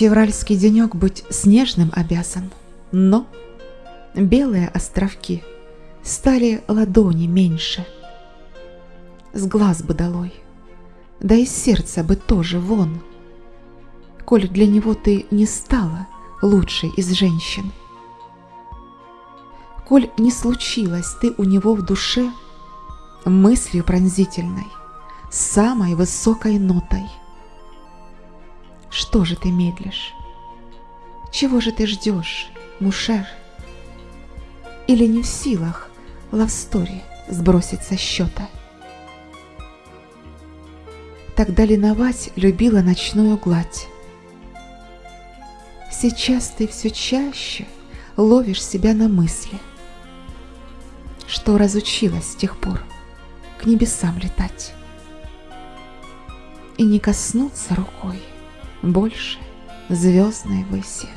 Февральский денек быть снежным обязан, но белые островки стали ладони меньше. С глаз бы долой, да и сердца бы тоже вон. Коль для него ты не стала лучшей из женщин. Коль не случилось ты у него в душе мыслью пронзительной, самой высокой нотой. Что же ты медлишь? Чего же ты ждешь, Мушер? Или не в силах лавстори сбросить со счета? Тогда линовать любила ночную гладь. Сейчас ты все чаще ловишь себя на мысли, что разучилась с тех пор к небесам летать и не коснуться рукой больше звездной выси.